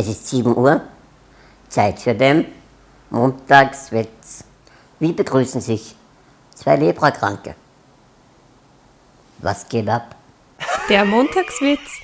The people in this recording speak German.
Es ist 7 Uhr, Zeit für den Montagswitz. Wie begrüßen sich zwei Leprakranke? Was geht ab? Der Montagswitz.